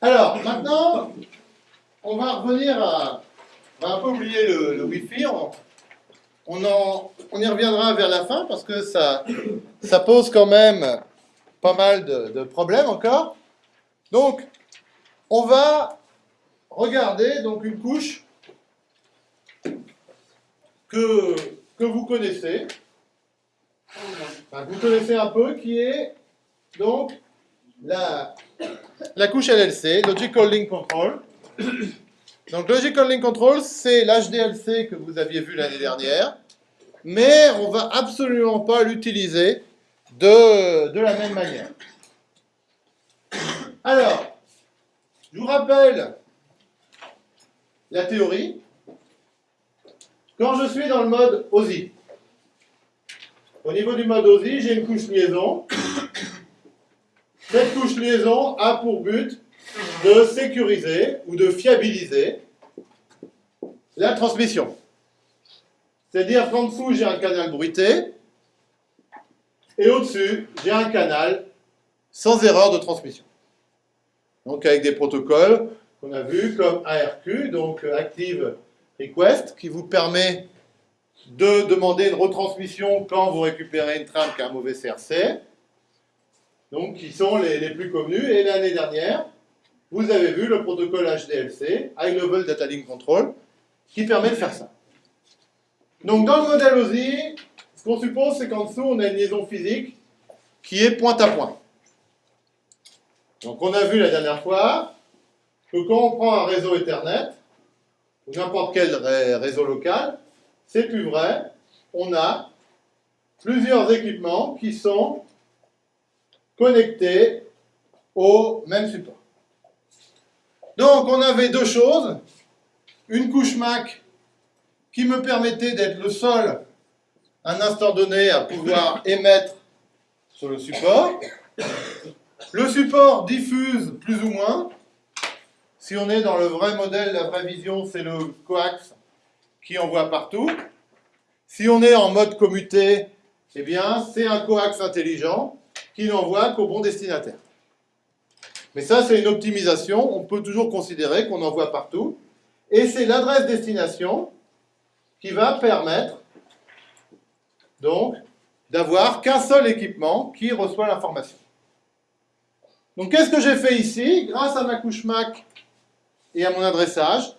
Alors, maintenant, on va revenir à... On va un peu oublier le, Wi-Fi. On, y reviendra vers la fin parce que ça, pose quand même pas mal de, problèmes encore. Donc, on va regarder donc une couche que, vous connaissez, vous connaissez un peu, qui est donc la, couche LLC, Logical Link Control. Donc Logical Link Control, c'est l'HDLC que vous aviez vu l'année dernière, mais on va absolument pas l'utiliser de, de la même manière. Alors, je vous rappelle la théorie. Quand je suis dans le mode OSI, au niveau du mode OSI, j'ai une couche liaison. Cette couche liaison a pour but de sécuriser ou de fiabiliser la transmission. C'est-à-dire qu'en dessous, j'ai un canal bruité, et au-dessus, j'ai un canal sans erreur de transmission. Donc avec des protocoles qu'on a vus comme ARQ, donc Active Request, qui vous permet de demander une retransmission quand vous récupérez une trame qui a un mauvais CRC, donc qui sont les, les plus connus. Et l'année dernière, vous avez vu le protocole HDLC, High Level Data Link Control, qui permet de faire ça. Donc dans le modèle OSI, ce qu'on suppose, c'est qu'en dessous, on a une liaison physique qui est point à point. Donc on a vu la dernière fois que quand on prend un réseau Ethernet, ou n'importe quel ré- réseau local, c'est plus vrai, on a plusieurs équipements qui sont connectés au même support. Donc on avait deux choses, une couche MAC qui me permettait d'être le seul à un instant donné à pouvoir émettre sur le support. Le support diffuse plus ou moins. Si on est dans le vrai modèle, la vraie vision, c'est le coax qui envoie partout. Si on est en mode commuté, eh bien, c'est un coax intelligent qui n'envoie qu'au bon destinataire. Mais ça, c'est une optimisation. On peut toujours considérer qu'on envoie partout. Et c'est l'adresse destination qui va permettre donc d'avoir qu'un seul équipement qui reçoit l'information. Donc qu'est-ce que j'ai fait ici? Grâce à ma couche MAC et à mon adressage,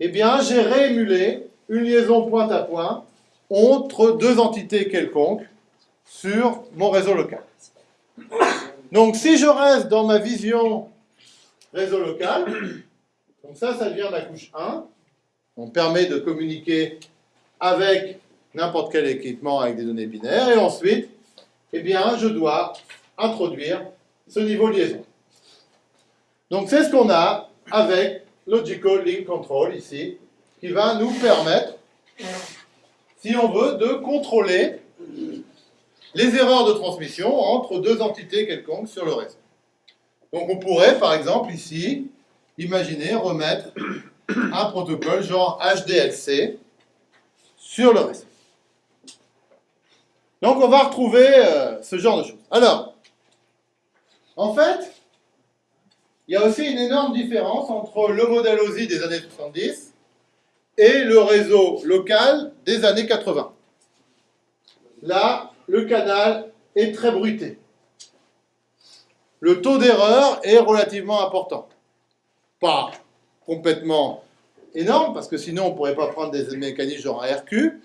eh bien j'ai réémulé une liaison point à point entre deux entités quelconques sur mon réseau local. Donc si je reste dans ma vision réseau local, donc ça, ça devient ma couche 1. On permet de communiquer avec n'importe quel équipement avec des données binaires. Et ensuite, eh bien, je dois introduire ce niveau liaison. Donc c'est ce qu'on a avec Logical Link Control ici, qui va nous permettre, si on veut, de contrôler les erreurs de transmission entre deux entités quelconques sur le réseau. Donc on pourrait, par exemple, ici, imaginer remettre un protocole genre HDLC sur le réseau. Donc on va retrouver euh, ce genre de choses. Alors, en fait, il y a aussi une énorme différence entre le modèle OSI des années 70 et le réseau local des années 80. Là, le canal est très bruité. Le taux d'erreur est relativement important. Pas complètement énorme, parce que sinon on ne pourrait pas prendre des mécanismes genre ARQ,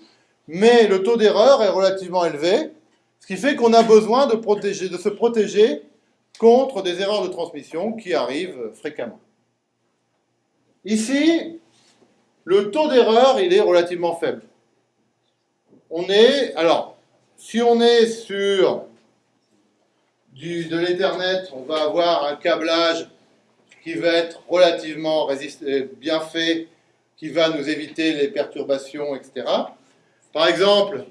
mais le taux d'erreur est relativement élevé, ce qui fait qu'on a besoin de se protéger contre des erreurs de transmission qui arrivent fréquemment. Ici, le taux d'erreur, il est relativement faible. On est, alors, si on est sur de l'Ethernet, on va avoir un câblage qui va être relativement euh, bien fait, qui va nous éviter les perturbations, etc. Par exemple,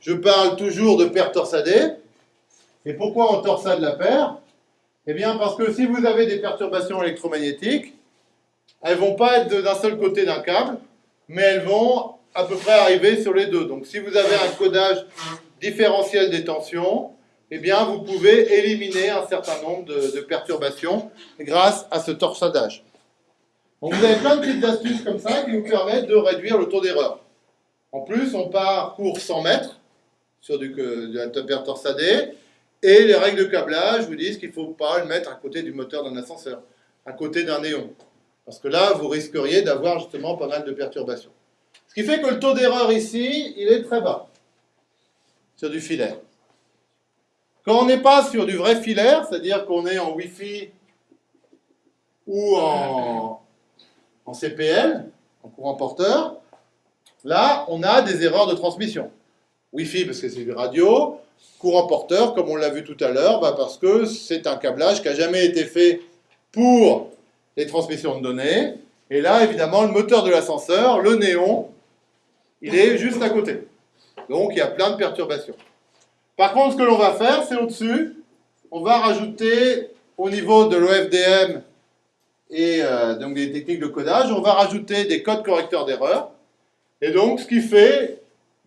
je parle toujours de paire torsadée. Et pourquoi on torsade la paire? Eh bien, parce que si vous avez des perturbations électromagnétiques, elles vont pas être d'un seul côté d'un câble, mais elles vont à peu près arriver sur les deux. Donc, si vous avez un codage différentiel des tensions, eh bien, vous pouvez éliminer un certain nombre de, perturbations grâce à ce torsadage. Donc, vous avez plein de petites astuces comme ça qui vous permettent de réduire le taux d'erreur. En plus, on part pour 100 mètres sur du, de la et les règles de câblage vous disent qu'il ne faut pas le mettre à côté du moteur d'un ascenseur, à côté d'un néon. Parce que là, vous risqueriez d'avoir justement pas mal de perturbations. Ce qui fait que le taux d'erreur ici, il est très bas sur du filaire. Quand on n'est pas sur du vrai filaire, c'est-à-dire qu'on est en Wi-Fi ou en, CPL, en courant porteur, là, on a des erreurs de transmission. Wi-Fi parce que c'est du radio, courant porteur, comme on l'a vu tout à l'heure, bah, parce que c'est un câblage qui n'a jamais été fait pour les transmissions de données. Et là, évidemment, le moteur de l'ascenseur, le néon, il est juste à côté. Donc, il y a plein de perturbations. Par contre, ce que l'on va faire, c'est au-dessus, on va rajouter au niveau de l'OFDM et euh, donc des techniques de codage, on va rajouter des codes correcteurs d'erreur. Et donc, ce qui fait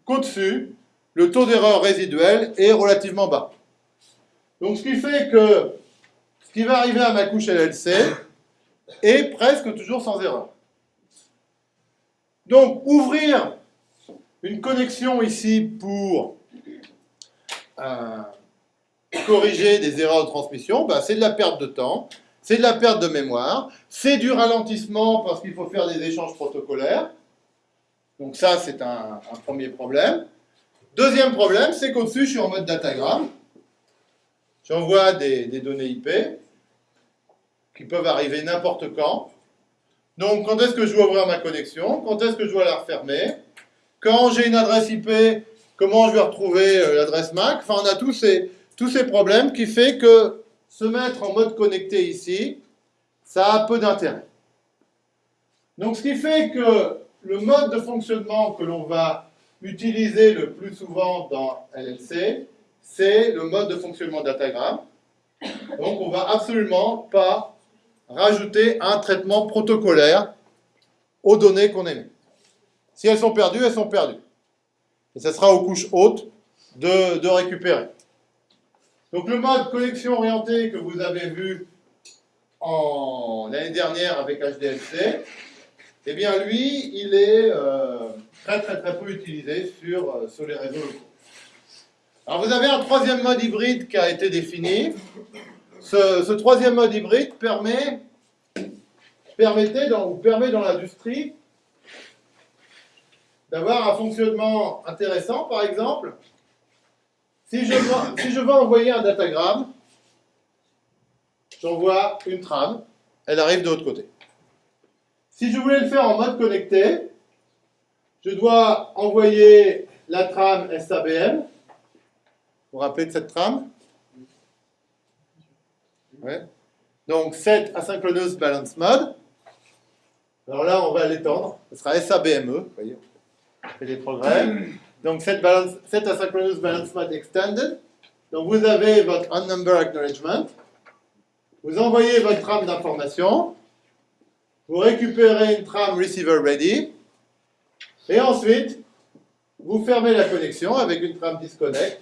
qu'au-dessus, le taux d'erreur résiduel est relativement bas. Donc, ce qui fait que ce qui va arriver à ma couche LLC, et presque toujours sans erreur. Donc, ouvrir une connexion ici pour euh, corriger des erreurs de transmission, ben, c'est de la perte de temps, c'est de la perte de mémoire, c'est du ralentissement parce qu'il faut faire des échanges protocolaires. Donc ça, c'est un, premier problème. Deuxième problème, c'est qu'au-dessus, je suis en mode datagramme. J'envoie des, des données IP qui peuvent arriver n'importe quand. Donc, quand est-ce que je dois ouvrir ma connexion? Quand est-ce que je dois la refermer? Quand j'ai une adresse IP, comment je vais retrouver euh, l'adresse MAC? Enfin, on a tous ces, tous ces problèmes qui fait que se mettre en mode connecté ici, ça a peu d'intérêt. Donc, ce qui fait que le mode de fonctionnement que l'on va utiliser le plus souvent dans LLC, c'est le mode de fonctionnement datagramme. Donc, on va absolument pas rajouter un traitement protocolaire aux données qu'on émet. Si elles sont perdues, elles sont perdues. Et ce sera aux couches hautes de, récupérer. Donc le mode connexion orientée que vous avez vu l'année dernière avec HDFC, eh bien lui, il est euh, très très très peu utilisé sur, euh, sur les réseaux locaux. Alors vous avez un troisième mode hybride qui a été défini, ce, troisième mode hybride permet, dans, permet dans l'industrie d'avoir un fonctionnement intéressant, par exemple. Si je, veux, envoyer un datagramme, j'envoie une trame, elle arrive de l'autre côté. Si je voulais le faire en mode connecté, je dois envoyer la trame SABM. Vous vous rappelez de cette trame? Donc, set asynchronous balance mode. Alors là, on va l'étendre. Ce sera SABME. Voyez, fait des progrès. Donc, set, balance, set asynchronous balance mode extended. Donc, vous avez votre unnumber acknowledgement. Vous envoyez votre trame d'information. Vous récupérez une trame receiver ready. Et ensuite, vous fermez la connexion avec une trame disconnect.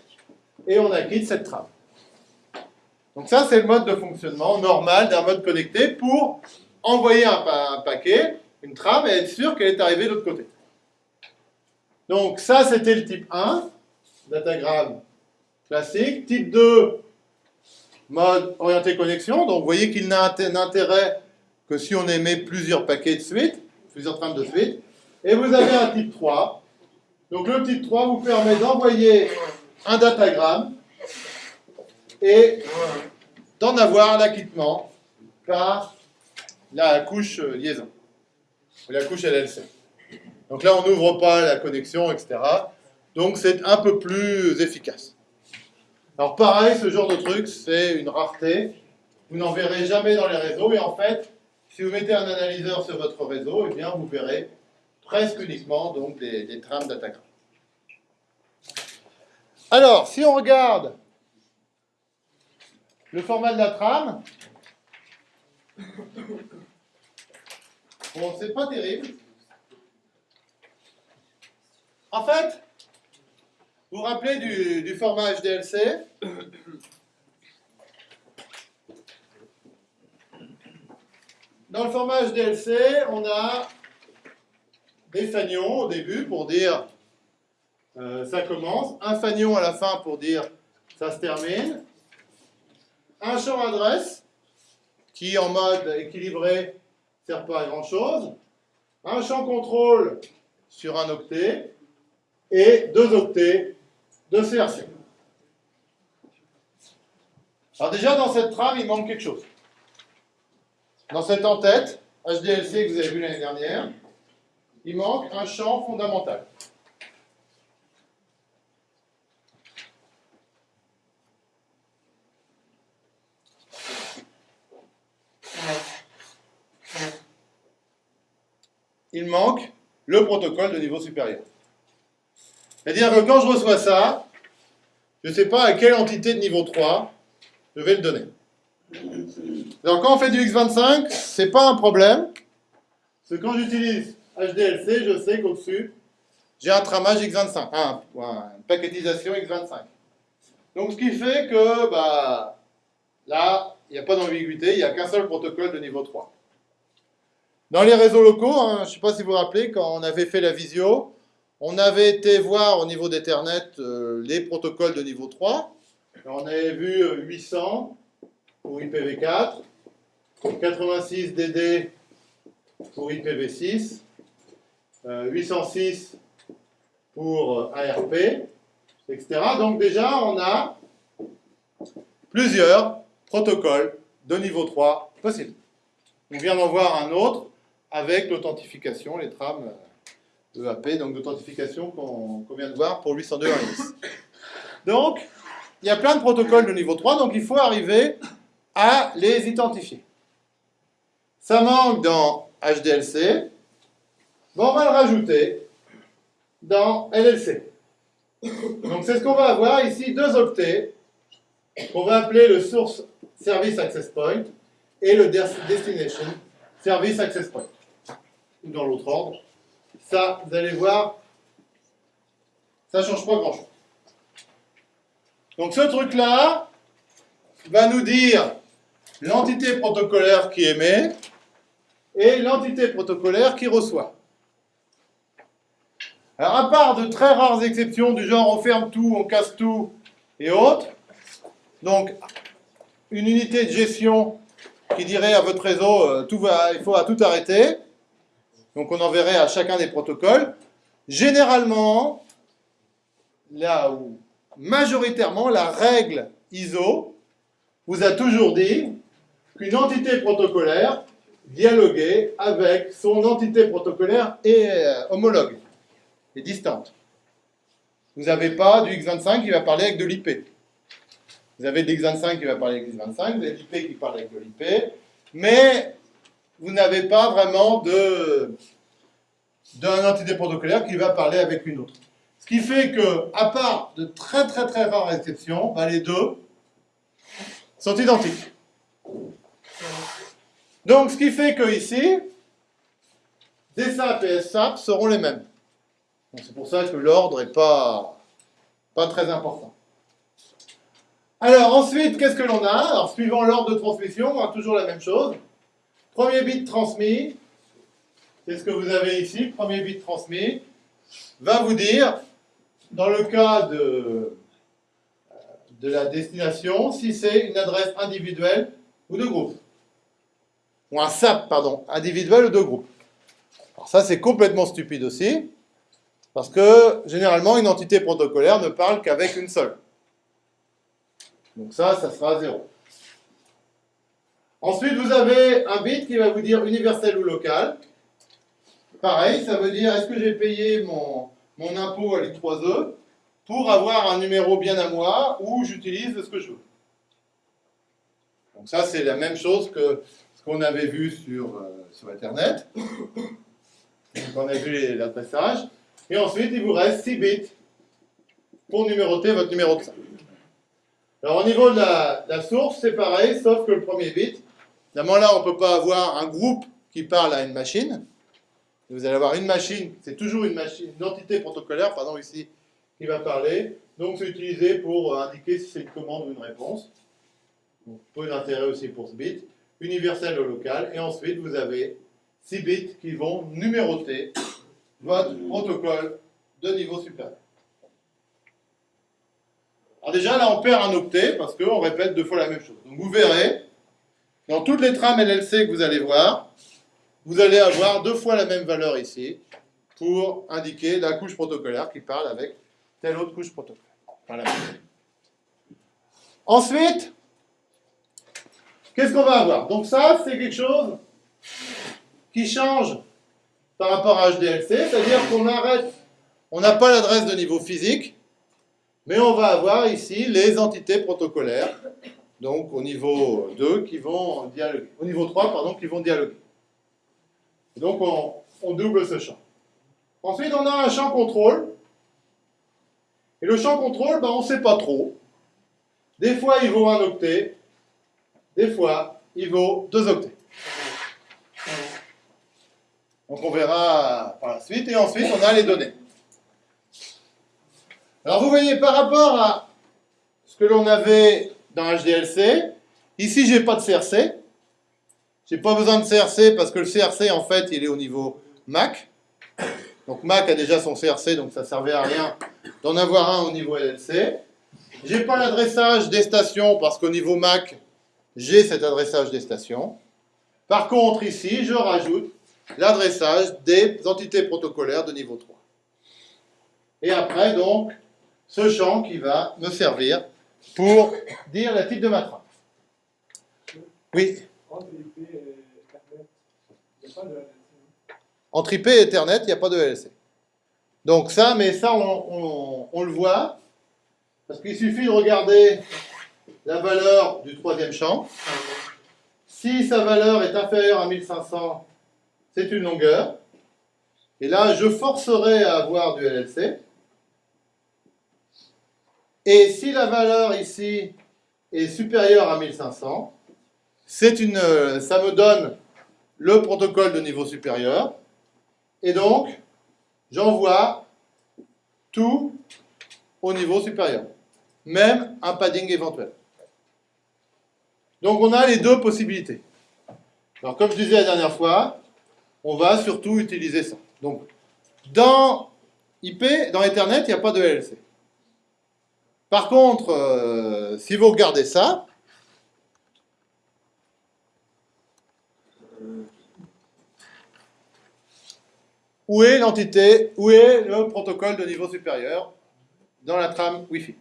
Et on acquitte cette trame. Donc ça, c'est le mode de fonctionnement normal d'un mode connecté pour envoyer un, paquet, une trame, et être sûr qu'elle est arrivée de l'autre côté. Donc ça, c'était le type 1, datagramme classique. Type 2, mode orienté connexion. Donc vous voyez qu'il n'a d'intérêt que si on émet plusieurs paquets de suite, plusieurs trames de suite. Et vous avez un type 3. Donc le type 3 vous permet d'envoyer un datagramme et d'en avoir l'acquittement par la couche liaison, la couche LLC. Donc là, on n'ouvre pas la connexion, etc. Donc c'est un peu plus efficace. Alors pareil, ce genre de truc, c'est une rareté. Vous n'en verrez jamais dans les réseaux. Et en fait, si vous mettez un analyseur sur votre réseau, eh bien, vous verrez presque uniquement des trames d'attaquants. Alors, si on regarde le format de la trame, bon, c'est pas terrible. En fait, Vous vous rappelez du, format HDLC Dans le format HDLC, on a des fanions au début pour dire euh, ça commence, un fanion à la fin pour dire ça se termine, un champ adresse qui en mode équilibré ne sert pas à grand chose, un champ contrôle sur un octet et deux octets de CRC. Alors déjà dans cette trame il manque quelque chose. Dans cette en-tête, HDLC que vous avez vu l'année dernière, il manque un champ fondamental. Il manque le protocole de niveau supérieur. C'est-à-dire que quand je reçois ça, je ne sais pas à quelle entité de niveau 3 je vais le donner. Donc quand on fait du x25, ce n'est pas un problème. Parce que quand j'utilise HDLC, je sais qu'au-dessus, j'ai un tramage x25, une paquetisation x25. Donc ce qui fait que bah, là, il n'y a pas d'ambiguïté, il n'y a qu'un seul protocole de niveau 3. Dans les réseaux locaux, hein, je ne sais pas si vous vous rappelez, quand on avait fait la visio, on avait été voir au niveau d'Ethernet euh, les protocoles de niveau 3. on avait vu 800 euh, pour IPv4, 86 DD pour IPv6, 806 euh, pour ARP, etc. Donc déjà, on a plusieurs protocoles de niveau 3 possibles. On vient d'en voir un autre avec l'authentification, les trames EAP, donc l'authentification qu'on vient de voir pour 802 Donc, il y a plein de protocoles de niveau 3, donc il faut arriver à les identifier. Ça manque dans HDLC, bon, on va le rajouter dans LLC. Donc c'est ce qu'on va avoir ici, deux octets, qu'on va appeler le Source Service Access Point et le Destination Service Access Point ou dans l'autre ordre. Ça, vous allez voir, ça ne change pas grand-chose. Donc ce truc-là va nous dire l'entité protocolaire qui émet et l'entité protocolaire qui reçoit. Alors à part de très rares exceptions du genre on ferme tout, on casse tout et autres, donc une unité de gestion qui dirait à votre réseau euh, tout va, il faut à tout arrêter, donc on enverrait à chacun des protocoles. Généralement, là où majoritairement la règle ISO vous a toujours dit qu'une entité protocolaire dialoguait avec son entité protocolaire et euh, homologue, et distante. Vous n'avez pas du X25 qui va parler avec de l'IP. Vous avez de X25 qui va parler avec X25, vous avez l'IP qui parle avec de l'IP, mais vous n'avez pas vraiment d'un entité protocolaire qui va parler avec une autre. Ce qui fait que, à part de très très très rares exceptions, bah, les deux sont identiques. Donc, ce qui fait que ici, DSAP et SAP seront les mêmes. C'est pour ça que l'ordre n'est pas, pas très important. Alors, ensuite, qu'est-ce que l'on a? Alors, suivant l'ordre de transmission, on a toujours la même chose. Premier bit transmis, c'est ce que vous avez ici, premier bit transmis, va vous dire, dans le cas de, la destination, si c'est une adresse individuelle ou de groupe. Ou un SAP, pardon, individuel ou de groupe. Alors ça, c'est complètement stupide aussi, parce que généralement, une entité protocolaire ne parle qu'avec une seule. Donc ça, ça sera 0. Ensuite, vous avez un bit qui va vous dire universel ou local. Pareil, ça veut dire est-ce que j'ai payé mon, mon impôt à l'I3E pour avoir un numéro bien à moi ou j'utilise ce que je veux? Donc ça, c'est la même chose que ce qu'on avait vu sur, euh, sur Internet. On a vu l'adressage. Et ensuite, il vous reste 6 bits pour numéroter votre numéro de ça. Alors au niveau de la source, c'est pareil, sauf que le premier bit, Évidemment, là, on ne peut pas avoir un groupe qui parle à une machine. Vous allez avoir une machine, c'est toujours une machine, une entité protocolaire, pardon, ici, qui va parler. Donc c'est utilisé pour indiquer si c'est une commande ou une réponse. Donc, peu d'intérêt aussi pour ce bit. Universel ou local. Et ensuite, vous avez 6 bits qui vont numéroter votre protocole de niveau supérieur. Alors déjà, là, on perd un octet parce qu'on répète deux fois la même chose. Donc vous verrez, dans toutes les trames LLC que vous allez voir, vous allez avoir deux fois la même valeur ici pour indiquer la couche protocolaire qui parle avec telle autre couche protocolaire. Ensuite, qu'est-ce qu'on va avoir? Donc ça, c'est quelque chose qui change par rapport à HDLC, c'est-à-dire qu'on arrête, on n'a pas l'adresse de niveau physique, mais on va avoir ici les entités protocolaires, donc au niveau 2 qui vont dialoguer, au niveau 3, pardon, qui vont dialoguer. donc on, double ce champ. Ensuite, on a un champ contrôle. Et le champ contrôle, ben, on ne sait pas trop. Des fois, il vaut un octet. Des fois, il vaut deux octets. Donc on verra par la suite. Et ensuite, on a les données. Alors vous voyez, par rapport à ce que l'on avait dans HDLC, ici, je n'ai pas de CRC. Je n'ai pas besoin de CRC parce que le CRC, en fait, il est au niveau MAC. Donc Mac a déjà son CRC, donc ça servait à rien d'en avoir un au niveau LLC. J'ai pas l'adressage des stations parce qu'au niveau Mac, j'ai cet adressage des stations. Par contre, ici, je rajoute l'adressage des entités protocolaires de niveau 3. Et après, donc, ce champ qui va me servir pour dire la type de ma. Oui entre IP et Ethernet, il n'y a pas de LLC. Donc ça, mais ça, on, le voit, parce qu'il suffit de regarder la valeur du troisième champ. Si sa valeur est inférieure à 1500, c'est une longueur. Et là, je forcerai à avoir du LLC. Et si la valeur ici est supérieure à 1500, une, ça me donne le protocole de niveau supérieur. Et donc, j'envoie tout au niveau supérieur, même un padding éventuel. Donc on a les deux possibilités. Alors comme je disais la dernière fois, on va surtout utiliser ça. Donc dans IP, dans Ethernet, il n'y a pas de LLC. Par contre, euh, si vous regardez ça, Où est l'entité, où est le protocole de niveau supérieur dans la trame Wi-Fi?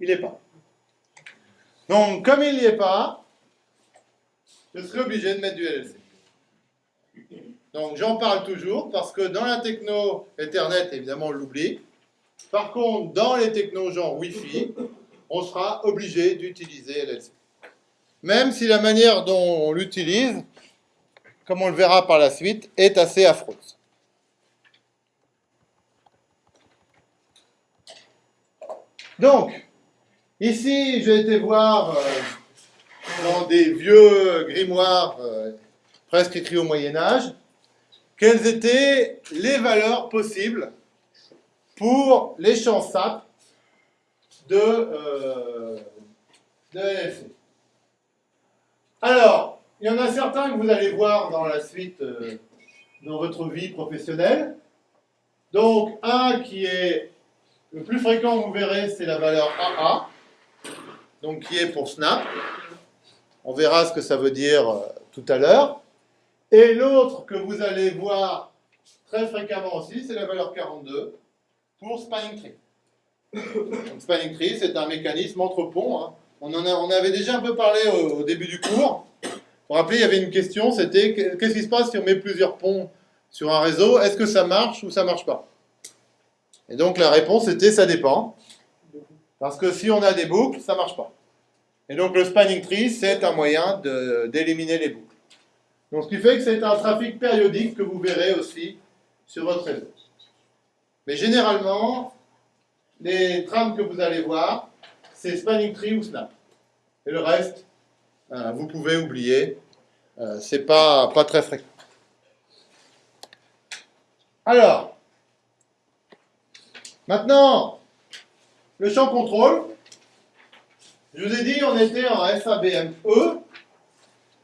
Il n'est pas. Donc, comme il n'y est pas, je serai obligé de mettre du LLC. Donc, j'en parle toujours parce que dans la techno Ethernet, évidemment, on l'oublie. Par contre, dans les technos genre Wi-Fi, on sera obligé d'utiliser LLC même si la manière dont on l'utilise, comme on le verra par la suite, est assez affreuse. Donc, ici, j'ai été voir euh, dans des vieux grimoires euh, presque écrits au Moyen Âge, quelles étaient les valeurs possibles pour les champs SAP de, euh, de alors, il y en a certains que vous allez voir dans la suite, euh, dans votre vie professionnelle. Donc, un qui est le plus fréquent, vous verrez, c'est la valeur AA, donc qui est pour Snap. On verra ce que ça veut dire euh, tout à l'heure. Et l'autre que vous allez voir très fréquemment aussi, c'est la valeur 42 pour Spanning Tree. Donc, spanning Tree, c'est un mécanisme entre ponts. Hein. On en avait déjà un peu parlé au, début du cours. Pour vous rappelez, il y avait une question, c'était qu'est-ce qui se passe si on met plusieurs ponts sur un réseau? Est-ce que ça marche ou ça marche pas? Et donc la réponse était ça dépend. Parce que si on a des boucles, ça marche pas. Et donc le spanning tree, c'est un moyen d'éliminer les boucles. Donc ce qui fait que c'est un trafic périodique que vous verrez aussi sur votre réseau. Mais généralement, les trames que vous allez voir, c'est Spanning Tree ou Snap. Et le reste, euh, vous pouvez oublier, euh, c'est pas, pas très fréquent. Alors, maintenant, le champ contrôle, je vous ai dit, on était en SABM E,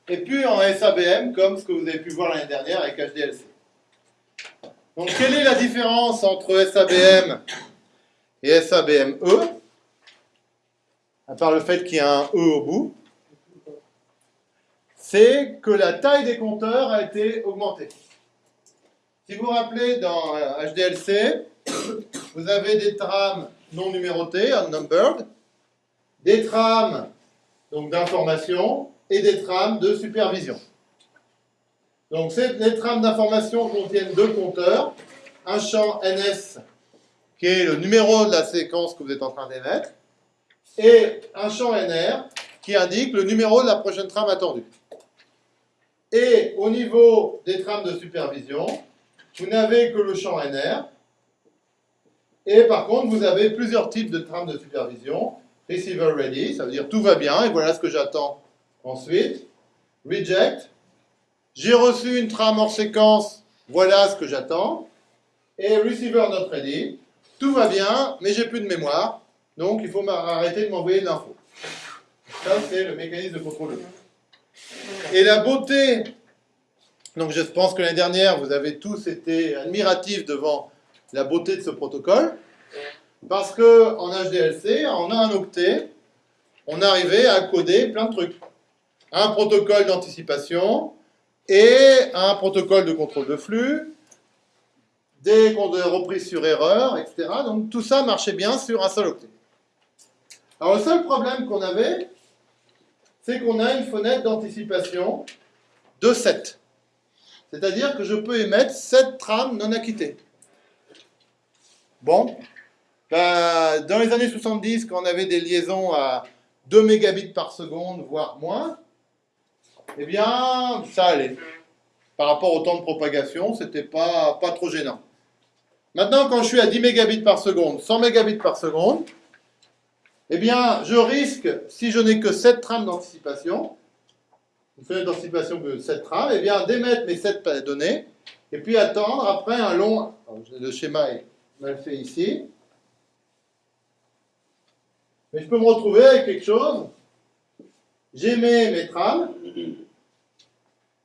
et puis en SABM, comme ce que vous avez pu voir l'année dernière avec HDLC. Donc, quelle est la différence entre SABM et SABM E? À part le fait qu'il y a un E au bout, c'est que la taille des compteurs a été augmentée. Si vous vous rappelez, dans HDLC, vous avez des trames non numérotées, unnumbered, des trames d'information et des trames de supervision. Donc les trames d'information contiennent deux compteurs, un champ NS qui est le numéro de la séquence que vous êtes en train d'émettre, et un champ NR qui indique le numéro de la prochaine trame attendue. Et au niveau des trames de supervision, vous n'avez que le champ NR. Et par contre, vous avez plusieurs types de trames de supervision. Receiver ready, ça veut dire tout va bien, et voilà ce que j'attends ensuite. Reject, j'ai reçu une trame hors séquence, voilà ce que j'attends. Et receiver not ready, tout va bien, mais j'ai plus de mémoire, donc il faut arrêter de m'envoyer de l'info. Ça, c'est le mécanisme de contrôle. Et la beauté, donc je pense que l'année dernière, vous avez tous été admiratifs devant la beauté de ce protocole, parce que en HDLC, en un octet, on arrivait à coder plein de trucs. Un protocole d'anticipation et un protocole de contrôle de flux, des reprises sur erreur, etc. Donc tout ça marchait bien sur un seul octet. Alors le seul problème qu'on avait, c'est qu'on a une fenêtre d'anticipation de 7. C'est-à-dire que je peux émettre 7 trames non acquittées. Bon, ben, dans les années 70, quand on avait des liaisons à 2 mégabits par seconde, voire moins, eh bien, ça allait. Par rapport au temps de propagation, c'était pas, pas trop gênant. Maintenant, quand je suis à 10 mégabits par seconde, 100 mégabits par seconde, eh bien, je risque, si je n'ai que 7 trames d'anticipation, une fenêtre d'anticipation de 7 trames, eh bien, d'émettre mes 7 données, et puis attendre après un long... le schéma est mal fait ici. Mais je peux me retrouver avec quelque chose. J'émets mes trames,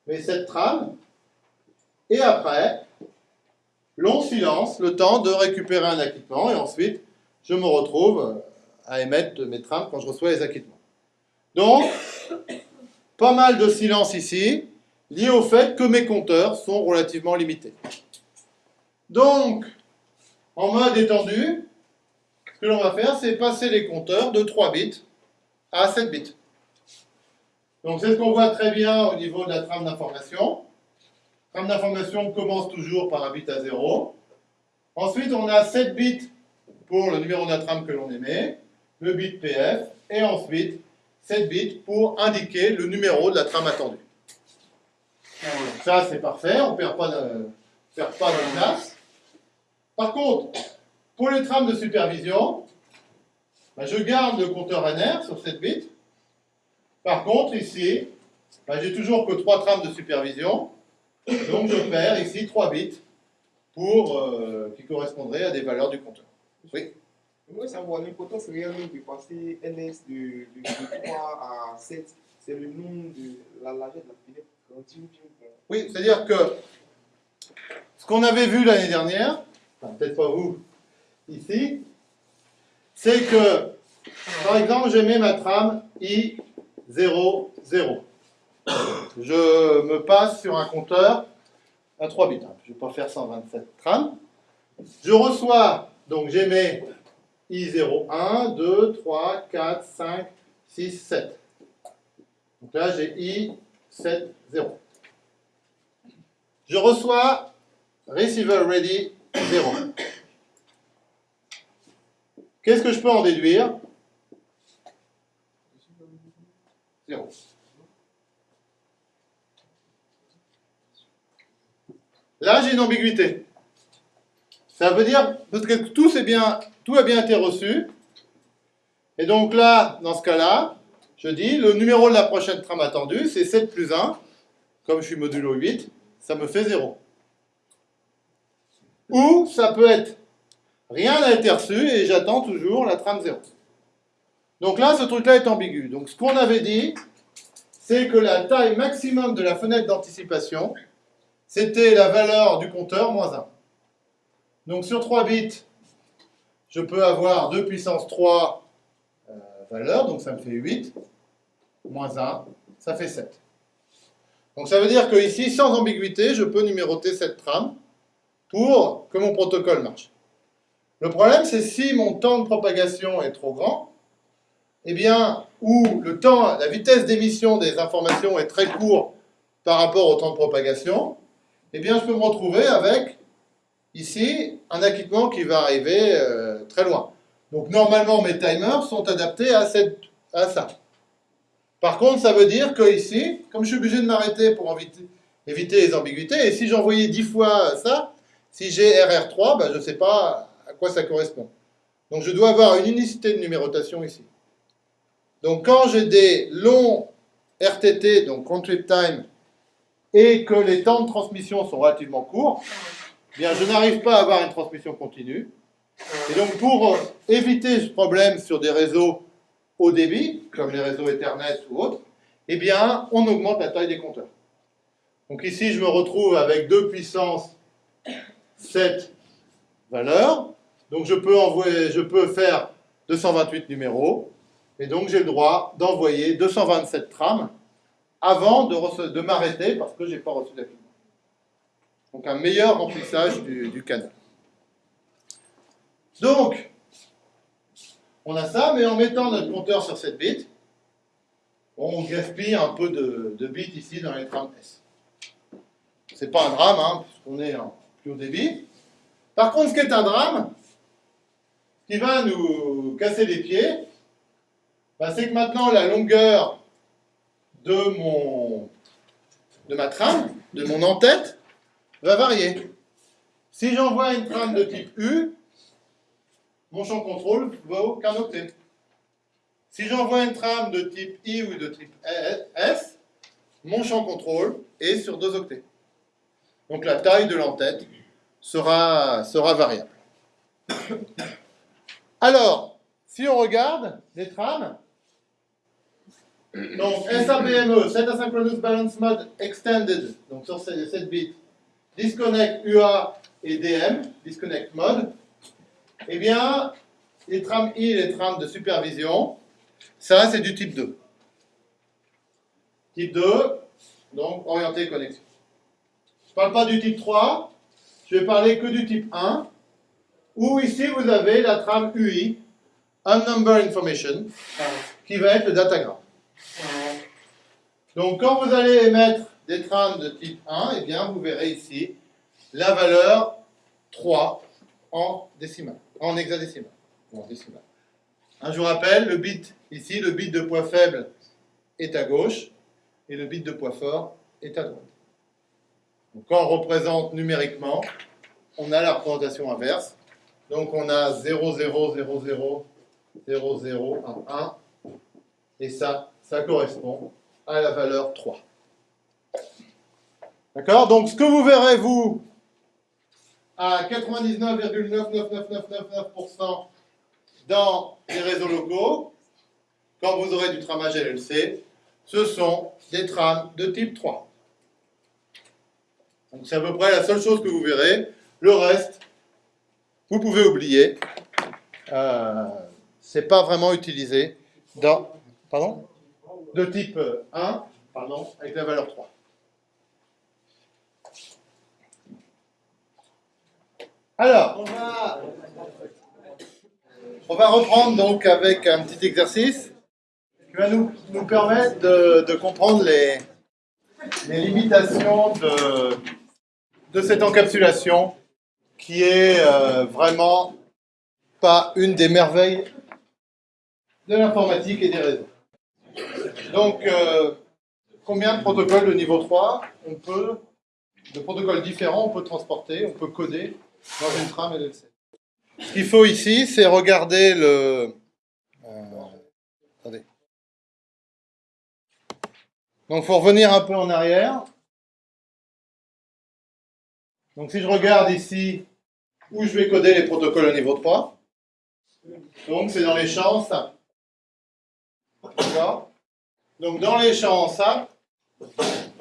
mes 7 trames, et après, long silence, le temps de récupérer un acquittement, et ensuite, je me retrouve à émettre mes trames quand je reçois les acquittements. Donc, pas mal de silence ici, lié au fait que mes compteurs sont relativement limités. Donc, en mode étendu, ce que l'on va faire, c'est passer les compteurs de 3 bits à 7 bits. Donc, c'est ce qu'on voit très bien au niveau de la trame d'information. Trame d'information commence toujours par un bit à 0. Ensuite, on a 7 bits pour le numéro de la trame que l'on émet le bit PF, et ensuite 7 bits pour indiquer le numéro de la trame attendue. Ça, c'est parfait, on ne perd pas de, perd pas de. Par contre, pour les trames de supervision, ben, je garde le compteur NR sur 7 bits. Par contre, ici, ben, j'ai toujours que 3 trames de supervision, donc je perds ici 3 bits pour, euh, qui correspondraient à des valeurs du compteur. Oui. Moi, savoir l'importance réellement de passer NS de, de, 3 à 7, c'est le nom de la largeur de la fenêtre Oui, c'est-à-dire que ce qu'on avait vu l'année dernière, peut-être pas vous ici, c'est que, par exemple, j'ai mis ma trame I00. Je me passe sur un compteur à 3 bits. Je ne vais pas faire 127 trames. Je reçois, donc j'émets I0, 1, 2, 3, 4, 5, 6, 7. Donc là, j'ai I, 7, 0. Je reçois receiver ready 0. Qu'est-ce que je peux en déduire? 0. Là, j'ai une ambiguïté. Ça veut dire, parce que tout, tout a bien été reçu. Et donc là, dans ce cas-là, je dis, le numéro de la prochaine trame attendue, c'est 7 plus 1. Comme je suis modulo 8, ça me fait 0. ou ça peut être rien n'a été reçu et j'attends toujours la trame 0. Donc là, ce truc-là est ambigu. Donc ce qu'on avait dit, c'est que la taille maximum de la fenêtre d'anticipation, c'était la valeur du compteur moins 1. Donc sur 3 bits, je peux avoir 2 puissance 3 euh, valeurs, donc ça me fait 8, moins 1, ça fait 7. Donc ça veut dire que ici, sans ambiguïté, je peux numéroter cette trame pour que mon protocole marche. Le problème, c'est si mon temps de propagation est trop grand, eh bien, ou le temps, la vitesse d'émission des informations est très court par rapport au temps de propagation, eh bien, je peux me retrouver avec, ici, un acquittement qui va arriver euh, très loin. Donc, normalement, mes timers sont adaptés à, ça. Par contre, ça veut dire que ici, comme je suis obligé de m'arrêter pour éviter, éviter, les ambiguïtés, et si j'envoyais 10 fois ça, si j'ai RR3, ben, je ne sais pas à quoi ça correspond. Donc, je dois avoir une unicité de numérotation ici. Donc quand j'ai des longs RTT, donc Trip Time, et que les temps de transmission sont relativement courts, bien je n'arrive pas à avoir une transmission continue. Et donc pour éviter ce problème sur des réseaux haut débit, comme les réseaux Ethernet ou autres, eh bien on augmente la taille des compteurs. Donc ici je me retrouve avec 2 puissance 7 valeurs. Donc je peux, envoyer, je peux faire 228 numéros. Et donc j'ai le droit d'envoyer 227 trames avant de, m'arrêter parce que je n'ai pas reçu d'acquittement. Donc un meilleur remplissage du, canal. Donc, on a ça, mais en mettant notre compteur sur cette bit, on gaspille un peu de, bits ici dans les trames S. C'est pas un drame, hein, puisqu'on est en plus haut débit. Par contre, ce qui est un drame, qui va nous casser les pieds, bah, c'est que maintenant la longueur de, mon, de ma trame, de mon en-tête, va varier. Si j'envoie une trame de type U, mon champ contrôle vaut qu'un octet. Si j'envoie une trame de type I ou de type S, mon champ contrôle est sur deux octets. Donc la taille de l'entête sera, sera variable. Alors, si on regarde les trames, donc, SABME, Set Asynchronous Balance Mode Extended, donc sur 7 bits, Disconnect UA et DM, Disconnect Mode, eh bien, les trames I, les trames de supervision, ça c'est du type 2. Type 2, donc orienté connexion. Je ne parle pas du type 3, je vais parler que du type 1, où ici vous avez la trame UI, Unnumber Information, qui va être le datagramme. Donc quand vous allez émettre des trames de type 1, eh bien, vous verrez ici la valeur 3 en décimal, en hexadécimal. décimal. je vous rappelle, le bit ici, le bit de poids faible est à gauche et le bit de poids fort est à droite. Donc, quand on représente numériquement, on a la représentation inverse. Donc on a 0, 0, 0, 0, 0, 0, 1, 1. Et ça, ça correspond à la valeur 3. D'accord? Donc ce que vous verrez, vous, à 99,99999% dans les réseaux locaux, quand vous aurez du tramage LLC, ce sont des trames de type 3. Donc c'est à peu près la seule chose que vous verrez. Le reste, vous pouvez oublier. Euh, c'est pas vraiment utilisé dans... Pardon? De type 1, pardon, avec la valeur 3. Alors, on va, reprendre donc avec un petit exercice qui va nous, permettre de, comprendre les, limitations de, de, cette encapsulation qui est euh, vraiment pas une des merveilles de l'informatique et des réseaux. Donc, euh, combien de protocoles de niveau 3 on peut, de protocoles différents on peut transporter, on peut coder dans une trame LLC Ce qu'il faut ici, c'est regarder le... Euh, attendez. Donc, il faut revenir un peu en arrière. Donc, si je regarde ici où je vais coder les protocoles au niveau 3. Donc c'est dans les champs simples. D'accord Donc dans les champs simples,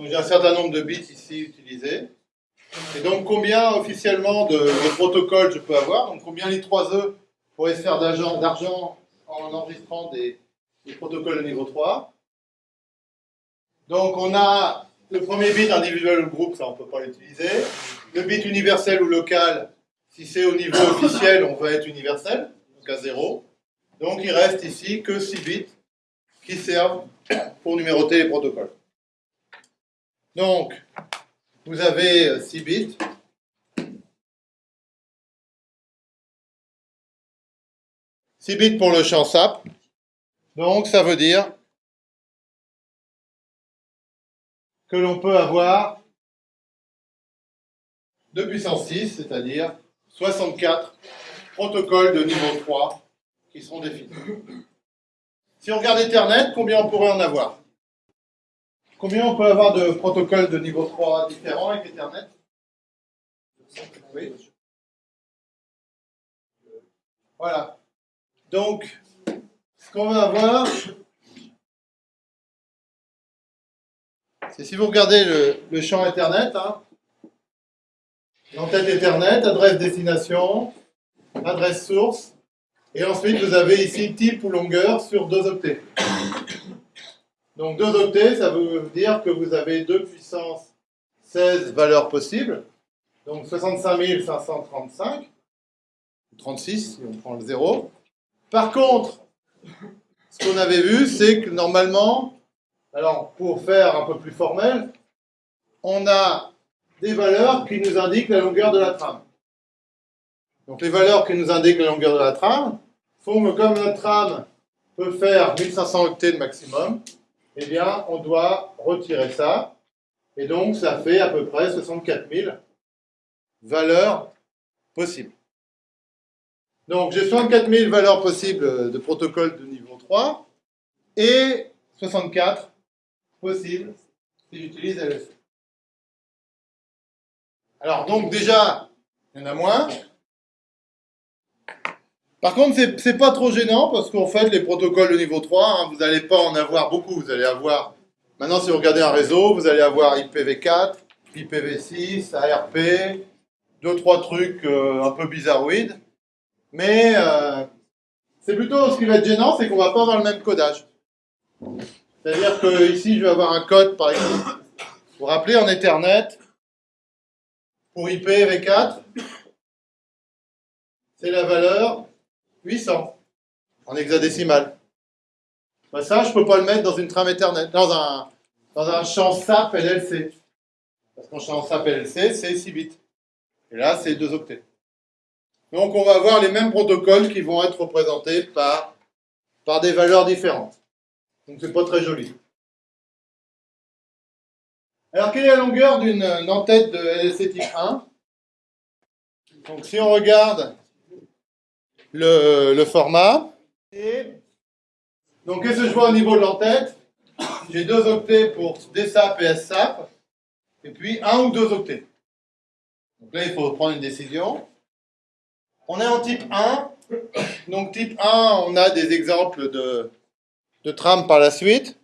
j'ai un certain nombre de bits ici utilisés. Et donc combien officiellement de, protocoles je peux avoir? Donc combien les 3 E pourraient se faire d'argent en enregistrant des, protocoles au niveau 3 Donc on a le premier bit individuel ou groupe, ça on ne peut pas l'utiliser. Le bit universel ou local, si c'est au niveau officiel, on va être universel, donc à 0. Donc il reste ici que 6 bits qui servent pour numéroter les protocoles. Donc, vous avez 6 bits. « 6 bits pour le champ SAP. Donc, ça veut dire que l'on peut avoir 2 puissance 6, c'est-à-dire 64 protocoles de niveau 3 qui seront définis. Si on regarde Ethernet, combien on pourrait en avoir? Combien on peut avoir de protocoles de niveau 3 différents avec Ethernet? Oui. Voilà. Donc, ce qu'on va avoir, c'est si vous regardez le, champ Ethernet, hein, l'entête Ethernet, adresse destination, adresse source, et ensuite vous avez ici type ou longueur sur deux octets. Donc 2 octets, ça veut dire que vous avez 2 puissance 16 valeurs possibles, donc 65 535, 36 si on prend le 0. Par contre, ce qu'on avait vu, c'est que normalement, alors pour faire un peu plus formel, on a des valeurs qui nous indiquent la longueur de la trame. Donc les valeurs qui nous indiquent la longueur de la trame font que comme notre trame peut faire 1500 octets de maximum, eh bien on doit retirer ça. Et donc ça fait à peu près 64 000 valeurs possibles. Donc j'ai 64 000 valeurs possibles de protocole de niveau 3 et 64 possibles si j'utilise LSC. Alors donc déjà, il y en a moins. Par contre, c'est pas trop gênant parce qu'en fait, les protocoles de niveau 3, hein, vous n'allez pas en avoir beaucoup. Vous allez avoir, maintenant si vous regardez un réseau, vous allez avoir IPv4, IPv6, ARP, deux, trois trucs euh, un peu bizarroïdes. Mais euh, c'est plutôt ce qui va être gênant, c'est qu'on va pas avoir le même codage. C'est-à-dire que ici, je vais avoir un code, par exemple. Vous vous en Ethernet, pour IPv4, c'est la valeur 800 en hexadécimal. Bah, ça, je ne peux pas le mettre dans une trame Ethernet, dans un, dans un champ SAP LLC. Parce qu'en champ SAP LLC, c'est 6 bits. Et là, c'est 2 octets. Donc, on va avoir les mêmes protocoles qui vont être représentés par, par des valeurs différentes. Donc, c'est pas très joli. Alors, quelle est la longueur d'une entête de LLC type 1 Donc, si on regarde le, format. donc, qu'est-ce que je vois au niveau de l'entête? J'ai deux octets pour DSAP et SAP, et puis un ou deux octets. Donc là, il faut prendre une décision. On est en type 1. Donc, type 1, on a des exemples de, de trames par la suite.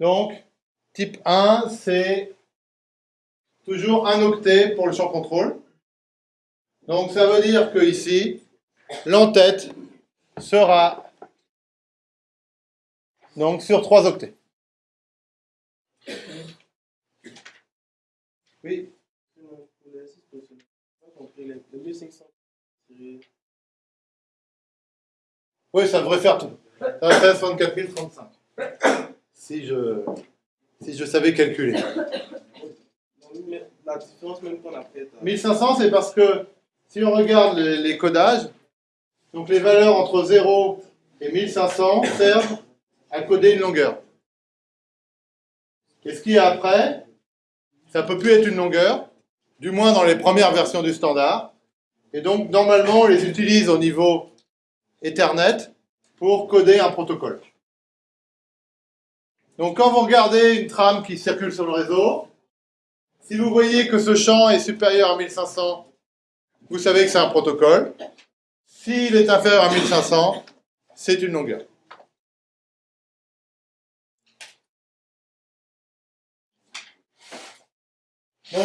Donc, type 1, c'est toujours un octet pour le champ contrôle. Donc ça veut dire que ici, l'entête sera donc sur 3 octets. Oui. Oui, ça devrait faire tout. Ça va faire 64 035. Si je, si je savais calculer. La différence même qu'on a faite. 1500, c'est parce que si on regarde les, codages, donc les valeurs entre 0 et 1500 servent à coder une longueur. Qu'est-ce qu'il y a après Ça ne peut plus être une longueur, du moins dans les premières versions du standard. Et donc, normalement, on les utilise au niveau Ethernet pour coder un protocole. Donc, quand vous regardez une trame qui circule sur le réseau, si vous voyez que ce champ est supérieur à 1500 vous savez que c'est un protocole. S'il est inférieur à 1500, c'est une longueur. Donc,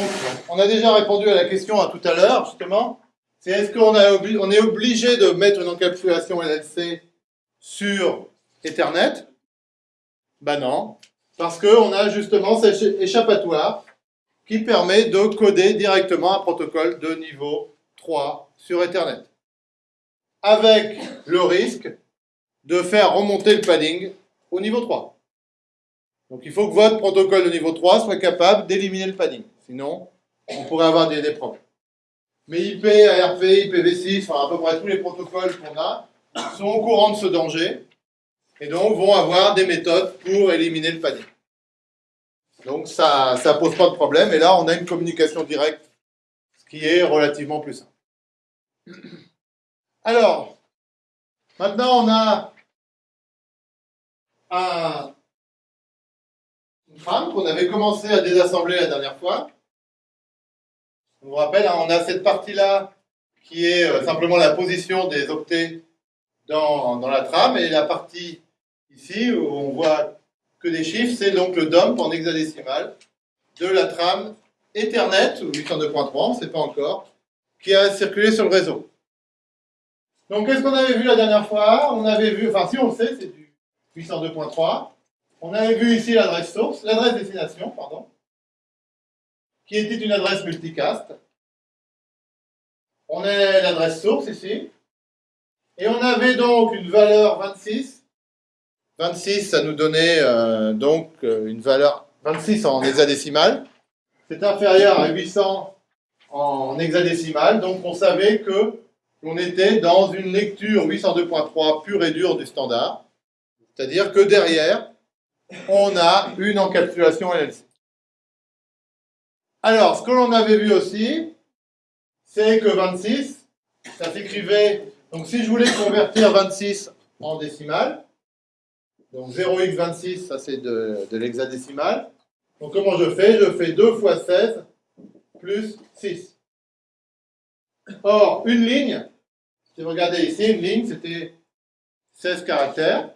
on a déjà répondu à la question à tout à l'heure, justement. C'est est-ce qu'on on est obligé de mettre une encapsulation LLC sur Ethernet? Ben non, parce qu'on a justement cet échappatoire qui permet de coder directement un protocole de niveau 3 sur Ethernet. Avec le risque de faire remonter le padding au niveau 3. Donc il faut que votre protocole de niveau 3 soit capable d'éliminer le padding. Sinon, on pourrait avoir des, problèmes. Mais IP, ARP, IPv6, enfin à peu près tous les protocoles qu'on a, sont au courant de ce danger et donc vont avoir des méthodes pour éliminer le padding. Donc ça ne pose pas de problème et là on a une communication directe, ce qui est relativement plus simple. Alors, maintenant on a un, une trame qu'on avait commencé à désassembler la dernière fois. Je vous rappelle, hein, on a cette partie-là qui est euh, simplement la position des octets dans, dans, la trame, et la partie ici où on voit que des chiffres, c'est donc le dump en hexadécimal de la trame Ethernet, ou 802.3, on ne sait pas encore, qui a circulé sur le réseau. Donc qu'est-ce qu'on avait vu la dernière fois? On avait vu, enfin si on le sait, c'est du 802.3. On avait vu ici l'adresse source, l'adresse destination, pardon qui était une adresse multicast. On a l'adresse source ici. Et on avait donc une valeur 26. 26, ça nous donnait euh, donc euh, une valeur 26 en hexadécimal. C'est inférieur à 800 en hexadécimal. Donc on savait que on était dans une lecture 802.3 pure et dure du standard. C'est-à-dire que derrière, on a une encapsulation LLC. Alors, ce que l'on avait vu aussi, c'est que 26, ça s'écrivait... Donc, si je voulais convertir 26 en décimale, donc 0x26, ça c'est de, de l'hexadécimal. Donc, comment je fais? Je fais 2 fois 16 plus 6. Or, une ligne, si vous regardez ici, une ligne, c'était 16 caractères.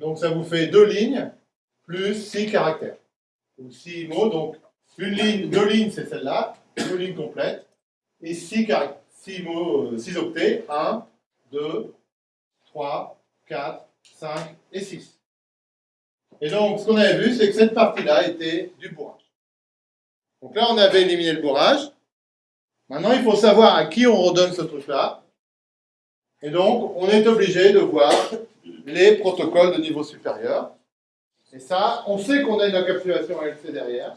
Donc, ça vous fait deux lignes plus 6 caractères. Ou 6 mots, donc une ligne, deux lignes, c'est celle-là, deux lignes complètes, et six, six, mots, euh, octets, 1, 2, 3, 4, 5 et 6. Et donc, ce qu'on avait vu, c'est que cette partie-là était du bourrage. Donc là, on avait éliminé le bourrage. Maintenant, il faut savoir à qui on redonne ce truc-là. Et donc, on est obligé de voir les protocoles de niveau supérieur. Et ça, on sait qu'on a une encapsulation LC derrière.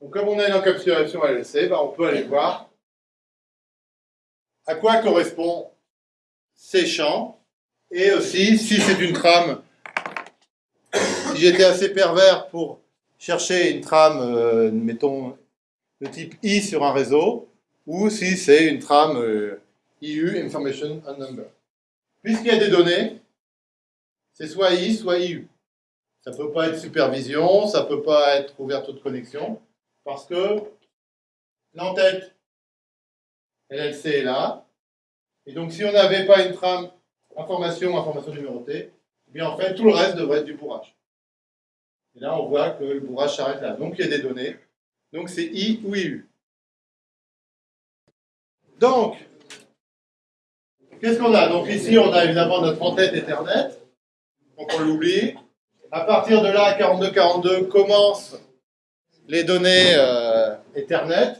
Donc, comme on a une encapsulation LLC, ben, on peut aller voir à quoi correspondent ces champs. Et aussi, si c'est une trame, si j'étais assez pervers pour chercher une trame, euh, mettons, de type I sur un réseau, ou si c'est une trame euh, IU, Information and Number. Puisqu'il y a des données, c'est soit I, soit IU. Ça ne peut pas être supervision, ça ne peut pas être ouverture de connexion. Parce que l'entête LLC est là. Et donc, si on n'avait pas une trame information, information numérotée, eh bien en fait, tout le reste devrait être du bourrage. Et là, on voit que le bourrage s'arrête là. Donc, il y a des données. Donc, c'est I ou IU. Donc, qu'est-ce qu'on a? Donc, ici, on a évidemment notre entête Ethernet. Donc, on l'oublie. À partir de là, 4242 commence les données euh, Ethernet,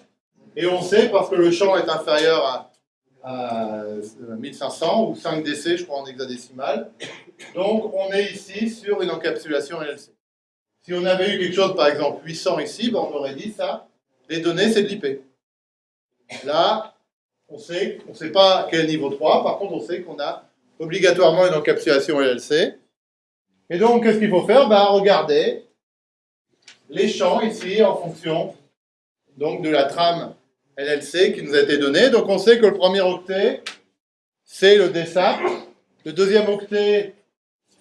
et on sait parce que le champ est inférieur à, 1500 ou 5 DC, je crois, en hexadécimal. Donc, on est ici sur une encapsulation LLC. Si on avait eu quelque chose, par exemple, 800 ici, ben, on aurait dit ça, les données, c'est de l'IP. Là, on sait, on sait pas quel niveau 3, par contre, on sait qu'on a obligatoirement une encapsulation LLC. Et donc, qu'est-ce qu'il faut faire? Ben, Regardez les champs ici en fonction donc de la trame LLC qui nous a été donnée. Donc on sait que le premier octet, c'est le DSAP. Le deuxième octet,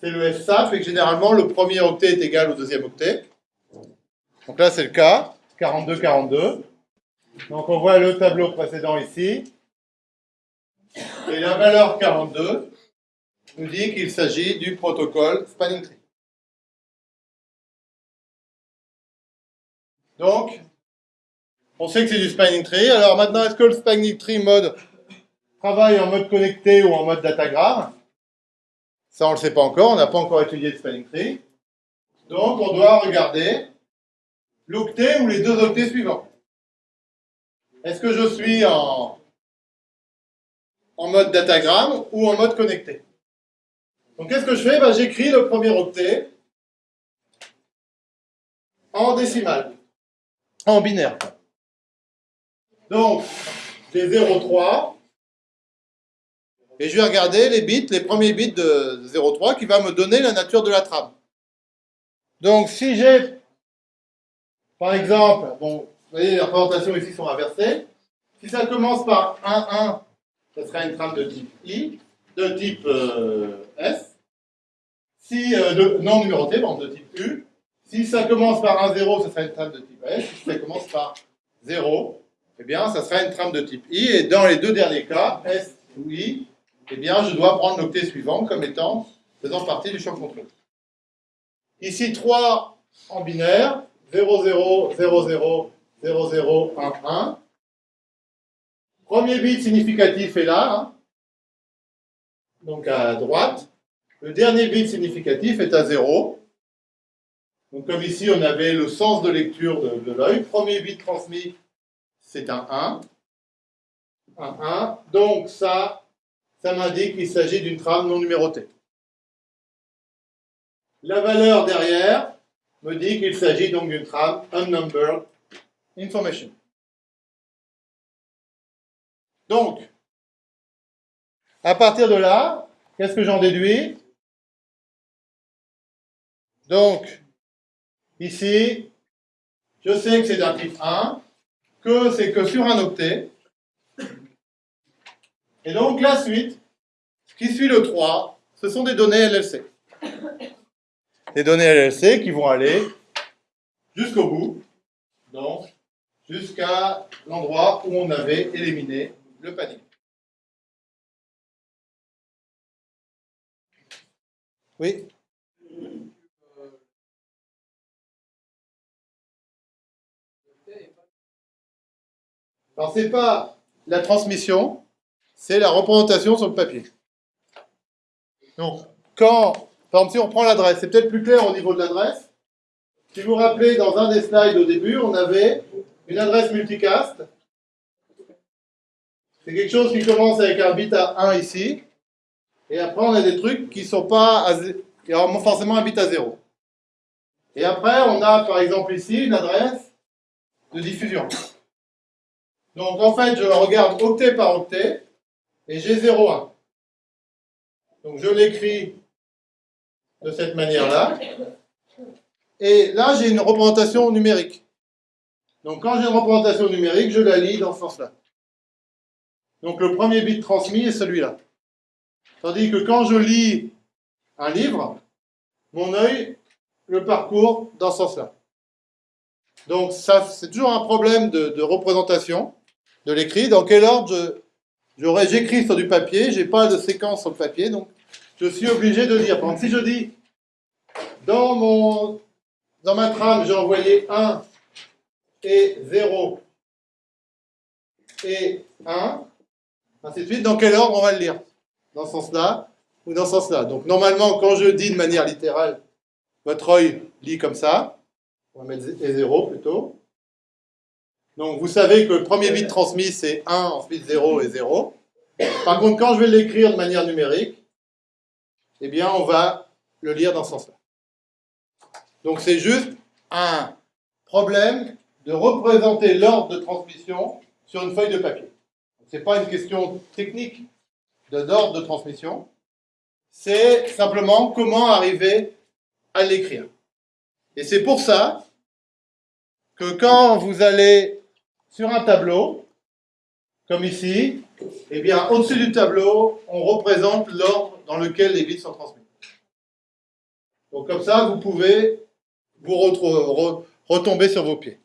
c'est le SSAP. Et que généralement, le premier octet est égal au deuxième octet. Donc là, c'est le cas. 42, 42. Donc on voit le tableau précédent ici. Et la valeur 42 nous dit qu'il s'agit du protocole spanning tree. Donc, on sait que c'est du spanning tree. Alors maintenant, est-ce que le spanning tree mode travaille en mode connecté ou en mode datagram Ça, on ne le sait pas encore. On n'a pas encore étudié le spanning tree. Donc, on doit regarder l'octet ou les deux octets suivants. Est-ce que je suis en, en mode datagram ou en mode connecté? Donc, qu'est-ce que je fais? Ben, J'écris le premier octet en décimal, en binaire. Donc, j'ai 0,3. Et je vais regarder les bits, les premiers bits de 0,3 qui va me donner la nature de la trame. Donc, si j'ai, par exemple, bon, vous voyez, les représentations ici sont inversées. Si ça commence par 1, 1, ça sera une trame de type I, de type euh, S. Si, euh, de, non numérotée, bon, de type U. Si ça commence par 1, 0, ça sera une trame de type S. Si ça commence par 0, eh bien, ça sera une trame de type I. Et dans les deux derniers cas, S ou I, eh bien, je dois prendre l'octet suivant comme étant faisant partie du champ contrôle. Ici, 3 en binaire, 0, 0, 0, 0, 0, 0, 1, 1. Premier bit significatif est là, hein. donc à droite. Le dernier bit significatif est à 0. Donc comme ici, on avait le sens de lecture de, de l'œil. Premier bit transmis, c'est un 1. Un 1. Donc ça, ça m'indique qu'il s'agit d'une trame non numérotée. La valeur derrière me dit qu'il s'agit donc d'une trame unnumbered information. Donc, à partir de là, qu'est-ce que j'en déduis? Donc, ici, je sais que c'est d'un type 1, que c'est que sur un octet. Et donc, la suite, ce qui suit le 3, ce sont des données LLC des données LLC qui vont aller jusqu'au bout, donc jusqu'à l'endroit où on avait éliminé le panier. Oui. Alors, c'est pas la transmission, c'est la représentation sur le papier. Donc, quand par exemple, si on prend l'adresse, c'est peut-être plus clair au niveau de l'adresse. Si vous vous rappelez, dans un des slides au début, on avait une adresse multicast. C'est quelque chose qui commence avec un bit à 1 ici. Et après, on a des trucs qui sont pas à, qui ont forcément un bit à 0. Et après, on a par exemple ici une adresse de diffusion. Donc en fait, je regarde octet par octet et j'ai 0,1. Donc je l'écris de cette manière-là. Et là, j'ai une représentation numérique. Donc quand j'ai une représentation numérique, je la lis dans ce sens-là. Donc le premier bit transmis est celui-là. Tandis que quand je lis un livre, mon œil le parcourt dans ce sens-là. Donc ça, c'est toujours un problème de, représentation de l'écrit. Dans quel ordre j'écris sur du papier, j'ai pas de séquence sur le papier, donc je suis obligé de dire. Par exemple, si je dis, dans, mon, dans ma trame, j'ai envoyé 1 et 0 et 1, ainsi de suite, dans quel ordre on va le lire? Dans ce sens-là ou dans ce sens-là? Donc normalement, quand je dis de manière littérale, votre œil lit comme ça, on va mettre 0 plutôt. Donc vous savez que le premier bit transmis c'est 1, ensuite 0 et 0. Par contre, quand je vais l'écrire de manière numérique, eh bien, on va le lire dans ce sens-là. Donc, c'est juste un problème de représenter l'ordre de transmission sur une feuille de papier. Ce n'est pas une question technique d'ordre de transmission, c'est simplement comment arriver à l'écrire. Et c'est pour ça que quand vous allez sur un tableau, comme ici, eh bien, au-dessus du tableau, on représente l'ordre dans lequel les bits sont transmis. Donc comme ça, vous pouvez vous retomber sur vos pieds.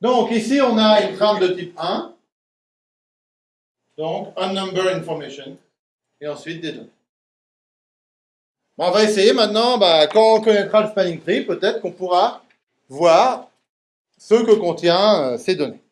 Donc ici, on a une trame de type 1. Donc, un number information. Et ensuite des données. Bon, on va essayer maintenant, bah, quand on connaîtra le spanning tree, peut-être qu'on pourra voir ce que contient euh, ces données.